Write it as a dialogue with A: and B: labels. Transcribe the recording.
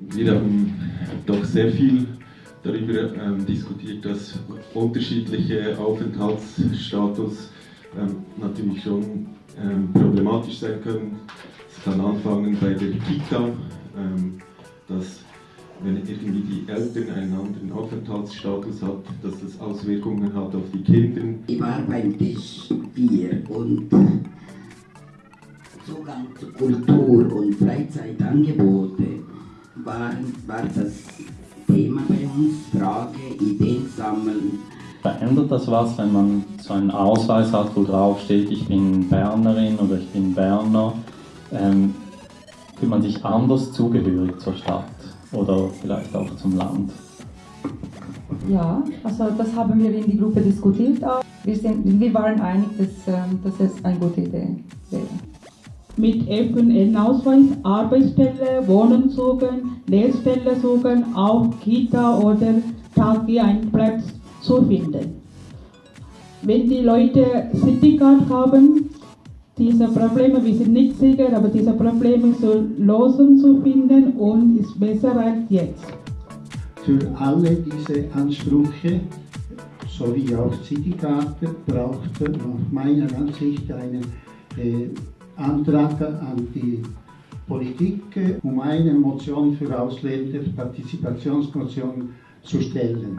A: Wir haben doch sehr viel darüber ähm, diskutiert, dass unterschiedliche Aufenthaltsstatus ähm, natürlich schon ähm, problematisch sein können. Es kann anfangen bei der Kita, ähm, dass wenn irgendwie die Eltern einen anderen Aufenthaltsstatus hat, dass das Auswirkungen hat auf die Kinder.
B: Ich war beim Tisch 4 und Zugang zu Kultur und Freizeitangebote waren, war das Thema bei uns, Frage, Ideen sammeln.
C: Verändert das was, wenn man so einen Ausweis hat, wo drauf steht, ich bin Bernerin oder ich bin Berner? Ähm, fühlt man sich anders zugehörig zur Stadt oder vielleicht auch zum Land?
D: Ja, also das haben wir in die Gruppe diskutiert auch. Wir, sind, wir waren einig, dass, ähm, dass es eine gute Idee wäre.
E: Mit FNN-Ausweis Arbeitsstelle, Wohnen suchen, Lehrstelle suchen, auch Kita oder Tagi einen Platz zu finden. Wenn die Leute Citycard haben, diese Probleme, wir sind nicht sicher, aber diese Probleme zu lösen zu finden und ist besser als jetzt.
F: Für alle diese Ansprüche sowie auch Citykarte braucht nach meiner Ansicht einen äh, Antrag an die Politik, um eine Motion für Ausländer, Partizipationsmotion zu stellen.